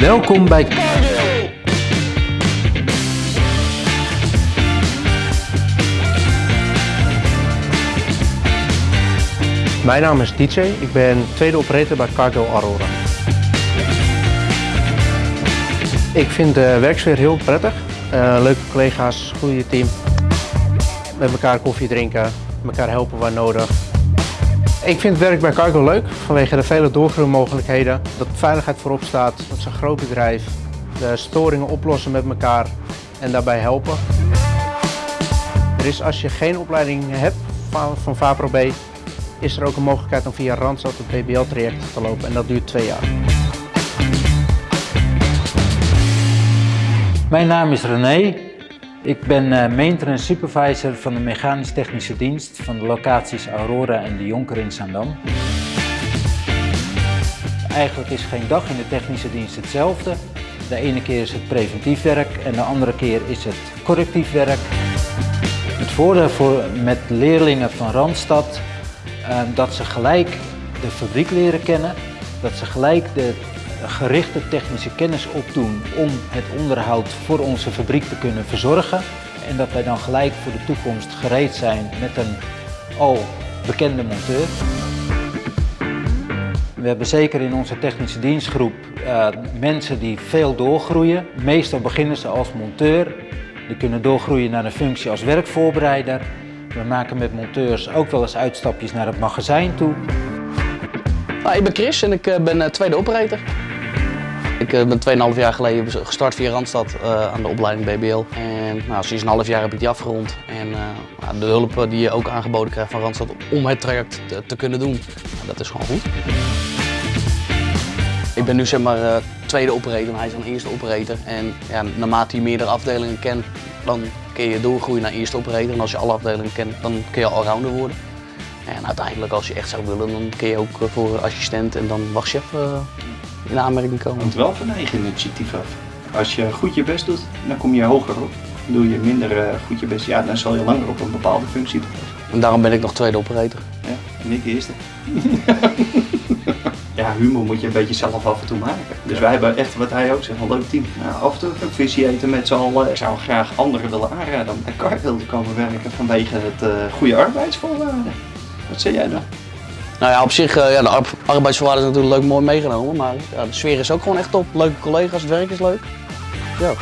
Welkom bij Mijn naam is DJ, ik ben tweede operator bij Cargo Aurora. Ik vind de werksfeer heel prettig. Uh, leuke collega's, goede team. Met elkaar koffie drinken, elkaar helpen waar nodig. Ik vind het werk bij Cargo leuk vanwege de vele doorgroeimogelijkheden. Dat veiligheid voorop staat, dat is een groot bedrijf. De storingen oplossen met elkaar en daarbij helpen. Er is als je geen opleiding hebt van, VAPRO-B, is er ook een mogelijkheid om via Randstad het BBL-traject te lopen en dat duurt twee jaar. Mijn naam is René. Ik ben uh, maintenance supervisor van de mechanisch technische dienst van de locaties Aurora en de Jonker in Zandam. Eigenlijk is geen dag in de technische dienst hetzelfde. De ene keer is het preventief werk en de andere keer is het correctief werk. Het voordeel voor, met leerlingen van Randstad uh, dat ze gelijk de fabriek leren kennen, dat ze gelijk de gerichte technische kennis opdoen om het onderhoud voor onze fabriek te kunnen verzorgen. En dat wij dan gelijk voor de toekomst gereed zijn met een al bekende monteur. We hebben zeker in onze technische dienstgroep uh, mensen die veel doorgroeien. Meestal beginnen ze als monteur. Die kunnen doorgroeien naar een functie als werkvoorbereider. We maken met monteurs ook wel eens uitstapjes naar het magazijn toe. Nou, ik ben Chris en ik eh, ben uh, tweede operator. Ik uh, ben 2,5 jaar geleden gestart via Randstad aan de opleiding BBL. En nou, sinds een half jaar heb ik die afgerond. En nou, de hulp die je ook aangeboden krijgt van Randstad om het traject te, kunnen doen, nou, dat is gewoon goed. Ik ben nu zeg maar tweede operator hij is dan eerste operator. En ja, naarmate je meerdere afdelingen kent, dan kun je doorgroeien naar eerste operator. En als je alle afdelingen kent, dan kun je allrounder worden. En uiteindelijk als je echt zou willen, dan kun je ook voor assistent en dan wachtchef in aanmerking komen. Want wel van eigen initiatief af. Als je goed je best doet, dan kom je hoger op. Doe je minder uh, goed je best, ja, dan zal je langer op een bepaalde functie blijven. En daarom ben ik nog tweede operator. Ja, en ik eerste. ja, humor moet je een beetje zelf af en toe maken. Dus wij hebben echt, wat hij ook zegt, een leuk team. Nou, af en toe een visie eten met z'n allen. Ik zou graag anderen willen aanraden om bij Car te komen werken vanwege het uh, goede arbeidsvoorwaarden. Wat zeg jij dan? Nou ja, op zich, uh, ja, de arbeidsvoorwaarden is natuurlijk leuk mooi meegenomen, maar ja, de sfeer is ook gewoon echt top. Leuke collega's, het werk is leuk. Ja.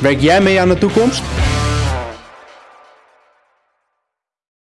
Werk jij mee aan de toekomst?